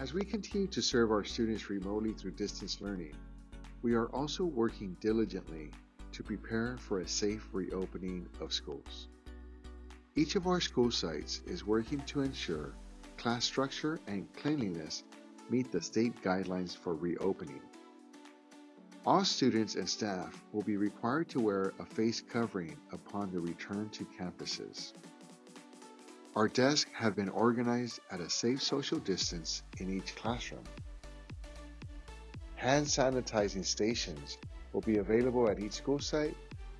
As we continue to serve our students remotely through distance learning, we are also working diligently to prepare for a safe reopening of schools. Each of our school sites is working to ensure class structure and cleanliness meet the state guidelines for reopening. All students and staff will be required to wear a face covering upon the return to campuses. Our desks have been organized at a safe social distance in each classroom. Hand sanitizing stations will be available at each school site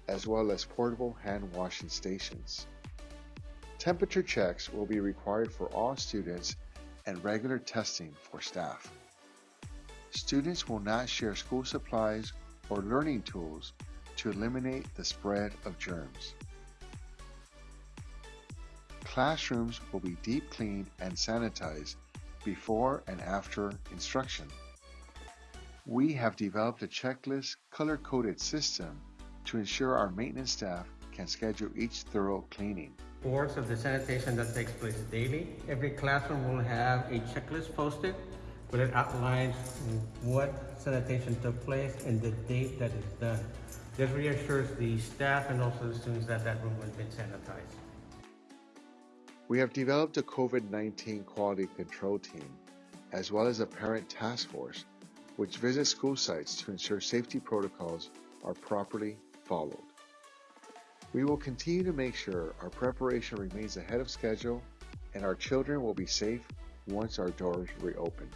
as well as portable hand washing stations. Temperature checks will be required for all students and regular testing for staff. Students will not share school supplies or learning tools to eliminate the spread of germs. Classrooms will be deep cleaned and sanitized before and after instruction. We have developed a checklist color-coded system to ensure our maintenance staff can schedule each thorough cleaning. Reports of the sanitation that takes place daily. Every classroom will have a checklist posted where it outlines what sanitation took place and the date that it's done. This reassures the staff and also the students that that room has been sanitized. We have developed a COVID-19 quality control team, as well as a parent task force, which visits school sites to ensure safety protocols are properly followed. We will continue to make sure our preparation remains ahead of schedule and our children will be safe once our doors reopen.